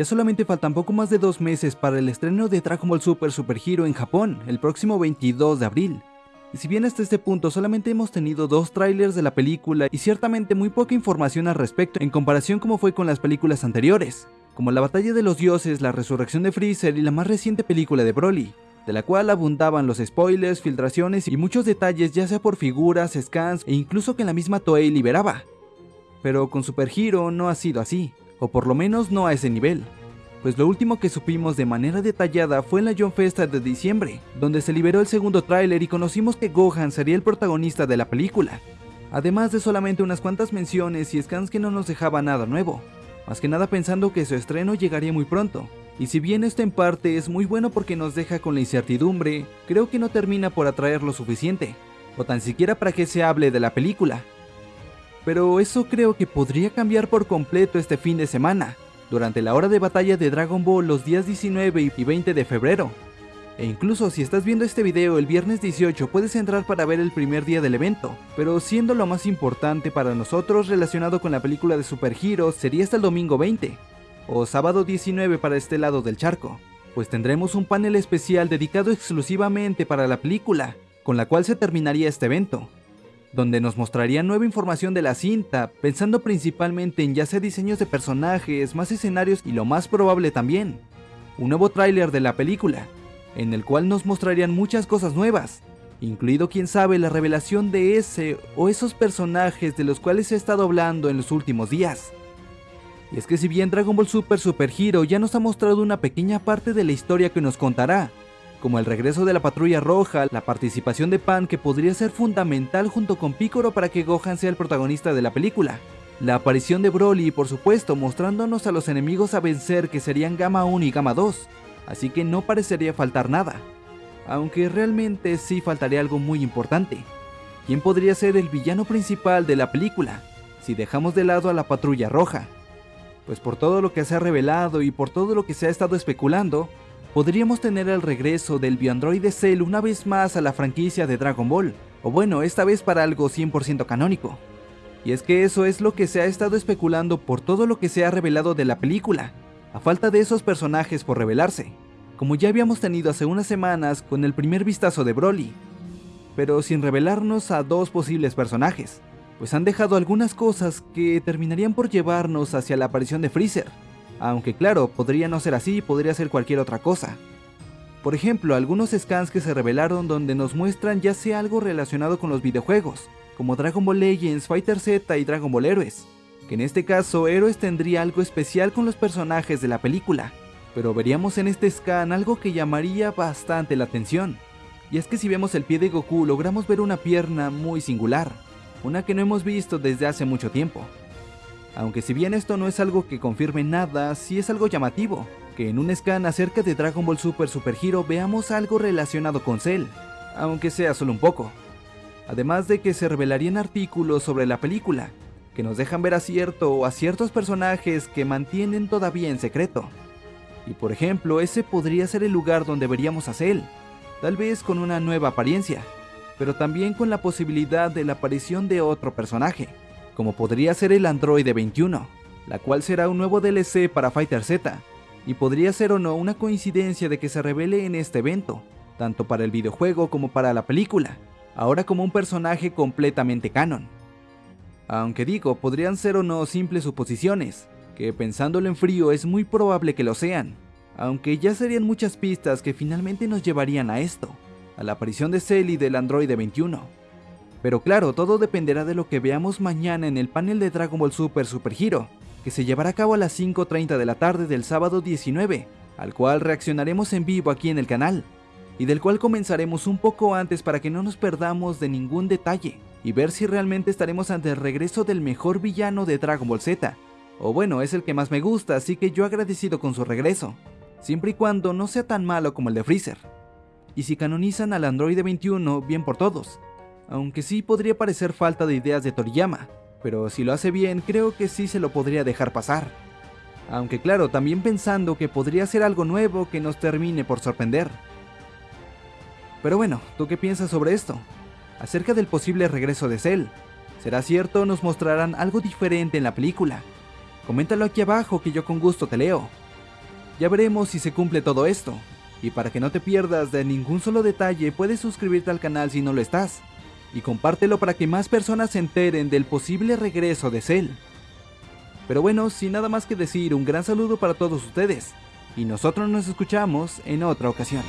Ya solamente faltan poco más de dos meses para el estreno de Dragon Ball Super Super Hero en Japón, el próximo 22 de abril. Y si bien hasta este punto solamente hemos tenido dos trailers de la película y ciertamente muy poca información al respecto en comparación como fue con las películas anteriores, como la batalla de los dioses, la resurrección de Freezer y la más reciente película de Broly, de la cual abundaban los spoilers, filtraciones y muchos detalles ya sea por figuras, scans e incluso que la misma Toei liberaba. Pero con Super Hero no ha sido así o por lo menos no a ese nivel. Pues lo último que supimos de manera detallada fue en la John Festa de diciembre, donde se liberó el segundo tráiler y conocimos que Gohan sería el protagonista de la película. Además de solamente unas cuantas menciones y scans que no nos dejaba nada nuevo, más que nada pensando que su estreno llegaría muy pronto. Y si bien esto en parte es muy bueno porque nos deja con la incertidumbre, creo que no termina por atraer lo suficiente, o tan siquiera para que se hable de la película, pero eso creo que podría cambiar por completo este fin de semana, durante la hora de batalla de Dragon Ball los días 19 y 20 de febrero. E incluso si estás viendo este video el viernes 18 puedes entrar para ver el primer día del evento, pero siendo lo más importante para nosotros relacionado con la película de Super Hero sería hasta el domingo 20, o sábado 19 para este lado del charco, pues tendremos un panel especial dedicado exclusivamente para la película, con la cual se terminaría este evento donde nos mostraría nueva información de la cinta, pensando principalmente en ya sea diseños de personajes, más escenarios y lo más probable también, un nuevo tráiler de la película, en el cual nos mostrarían muchas cosas nuevas, incluido quién sabe la revelación de ese o esos personajes de los cuales se ha estado hablando en los últimos días. Y es que si bien Dragon Ball Super Super Hero ya nos ha mostrado una pequeña parte de la historia que nos contará, como el regreso de la patrulla roja, la participación de Pan que podría ser fundamental junto con Piccolo para que Gohan sea el protagonista de la película, la aparición de Broly por supuesto mostrándonos a los enemigos a vencer que serían Gamma 1 y Gamma 2, así que no parecería faltar nada, aunque realmente sí faltaría algo muy importante. ¿Quién podría ser el villano principal de la película, si dejamos de lado a la patrulla roja? Pues por todo lo que se ha revelado y por todo lo que se ha estado especulando, podríamos tener el regreso del bioandroide Cell una vez más a la franquicia de Dragon Ball, o bueno, esta vez para algo 100% canónico. Y es que eso es lo que se ha estado especulando por todo lo que se ha revelado de la película, a falta de esos personajes por revelarse, como ya habíamos tenido hace unas semanas con el primer vistazo de Broly, pero sin revelarnos a dos posibles personajes, pues han dejado algunas cosas que terminarían por llevarnos hacia la aparición de Freezer, aunque claro, podría no ser así, podría ser cualquier otra cosa. Por ejemplo, algunos scans que se revelaron donde nos muestran ya sea algo relacionado con los videojuegos, como Dragon Ball Legends, Fighter Z y Dragon Ball Heroes, que en este caso Heroes tendría algo especial con los personajes de la película, pero veríamos en este scan algo que llamaría bastante la atención. Y es que si vemos el pie de Goku logramos ver una pierna muy singular, una que no hemos visto desde hace mucho tiempo. Aunque si bien esto no es algo que confirme nada, sí es algo llamativo, que en un scan acerca de Dragon Ball Super Super Hero veamos algo relacionado con Cell, aunque sea solo un poco. Además de que se revelarían artículos sobre la película, que nos dejan ver a cierto o a ciertos personajes que mantienen todavía en secreto. Y por ejemplo, ese podría ser el lugar donde veríamos a Cell, tal vez con una nueva apariencia, pero también con la posibilidad de la aparición de otro personaje como podría ser el Android 21, la cual será un nuevo DLC para Fighter Z, y podría ser o no una coincidencia de que se revele en este evento, tanto para el videojuego como para la película, ahora como un personaje completamente canon. Aunque digo, podrían ser o no simples suposiciones, que pensándolo en frío es muy probable que lo sean, aunque ya serían muchas pistas que finalmente nos llevarían a esto, a la aparición de Cell del Android 21. Pero claro, todo dependerá de lo que veamos mañana en el panel de Dragon Ball Super Super Hero, que se llevará a cabo a las 5.30 de la tarde del sábado 19, al cual reaccionaremos en vivo aquí en el canal, y del cual comenzaremos un poco antes para que no nos perdamos de ningún detalle, y ver si realmente estaremos ante el regreso del mejor villano de Dragon Ball Z, o bueno, es el que más me gusta, así que yo agradecido con su regreso, siempre y cuando no sea tan malo como el de Freezer. Y si canonizan al Android 21, bien por todos, aunque sí podría parecer falta de ideas de Toriyama, pero si lo hace bien creo que sí se lo podría dejar pasar. Aunque claro, también pensando que podría ser algo nuevo que nos termine por sorprender. Pero bueno, ¿tú qué piensas sobre esto? Acerca del posible regreso de Cell. ¿Será cierto nos mostrarán algo diferente en la película? Coméntalo aquí abajo que yo con gusto te leo. Ya veremos si se cumple todo esto. Y para que no te pierdas de ningún solo detalle, puedes suscribirte al canal si no lo estás. Y compártelo para que más personas se enteren del posible regreso de Cell. Pero bueno, sin nada más que decir, un gran saludo para todos ustedes. Y nosotros nos escuchamos en otra ocasión.